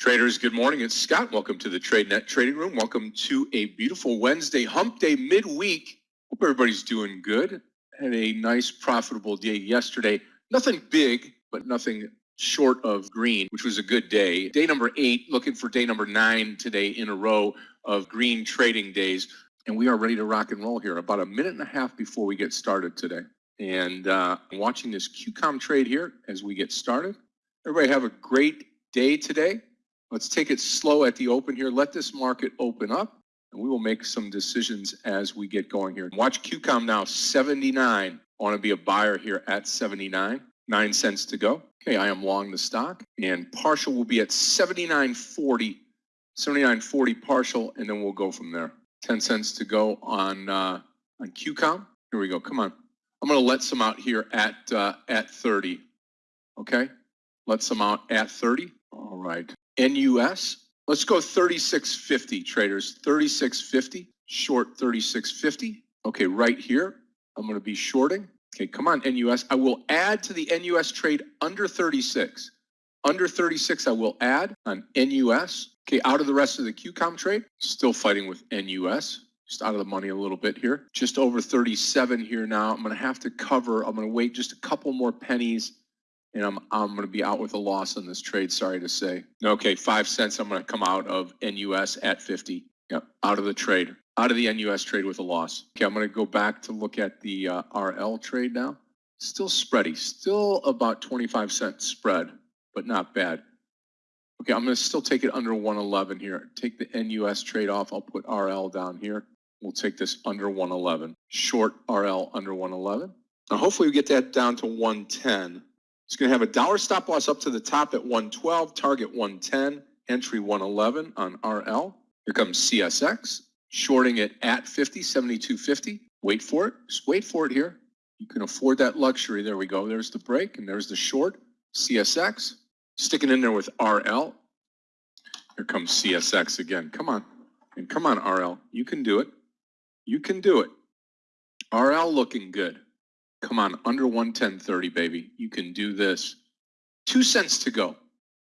Traders, good morning. It's Scott. Welcome to the TradeNet Trading Room. Welcome to a beautiful Wednesday hump day midweek. Hope everybody's doing good. Had a nice profitable day yesterday. Nothing big, but nothing short of green, which was a good day. Day number eight, looking for day number nine today in a row of green trading days. And we are ready to rock and roll here about a minute and a half before we get started today. And uh, watching this QCOM trade here as we get started. Everybody have a great day today. Let's take it slow at the open here. Let this market open up and we will make some decisions as we get going here. Watch QCOM now, 79. I want to be a buyer here at 79. Nine cents to go. Okay, I am long the stock and partial will be at 79.40. 79.40 partial and then we'll go from there. 10 cents to go on uh, on QCOM. Here we go. Come on. I'm going to let some out here at uh, at 30. Okay? Let some out at 30. All right. NUS. Let's go 3650 traders. 3650. Short 3650. Okay, right here. I'm going to be shorting. Okay, come on, NUS. I will add to the NUS trade under 36. Under 36, I will add on NUS. Okay, out of the rest of the QCOM trade. Still fighting with NUS. Just out of the money a little bit here. Just over 37 here now. I'm going to have to cover. I'm going to wait just a couple more pennies and I'm I'm going to be out with a loss on this trade. Sorry to say. Okay, five cents. I'm going to come out of NUS at 50. Yep, out of the trade, out of the NUS trade with a loss. Okay, I'm going to go back to look at the uh, RL trade now. Still spready, still about 25 cent spread, but not bad. Okay, I'm going to still take it under 111 here. Take the NUS trade off. I'll put RL down here. We'll take this under 111. Short RL under 111. Now, hopefully we get that down to 110. It's going to have a dollar stop loss up to the top at 112, target 110, entry 111 on RL. Here comes CSX, shorting it at 50, 72.50. Wait for it. Just wait for it here. You can afford that luxury. There we go. There's the break and there's the short. CSX, sticking in there with RL. Here comes CSX again. Come on. And come on, RL. You can do it. You can do it. RL looking good. Come on, under 110.30, baby. You can do this. Two cents to go.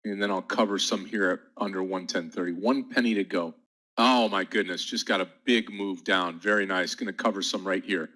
And then I'll cover some here at under 110.30. One penny to go. Oh my goodness, just got a big move down. Very nice. Going to cover some right here.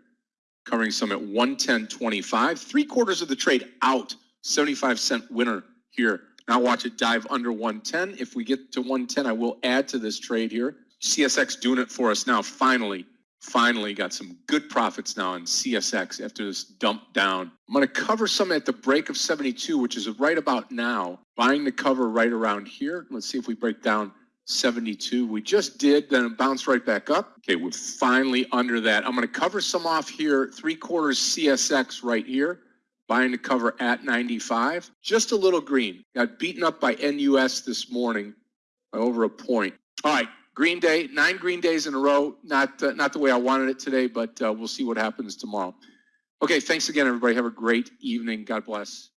Covering some at 110.25. Three quarters of the trade out. 75 cent winner here. Now watch it dive under 110. If we get to 110, I will add to this trade here. CSX doing it for us now, finally finally got some good profits now in CSX after this dump down. I'm going to cover some at the break of 72, which is right about now. Buying the cover right around here. Let's see if we break down 72. We just did, then it bounced right back up. Okay, we're finally under that. I'm going to cover some off here, three quarters CSX right here. Buying the cover at 95. Just a little green. Got beaten up by NUS this morning by over a point. All right, Green Day, nine Green Days in a row. Not uh, not the way I wanted it today, but uh, we'll see what happens tomorrow. Okay, thanks again, everybody. Have a great evening. God bless.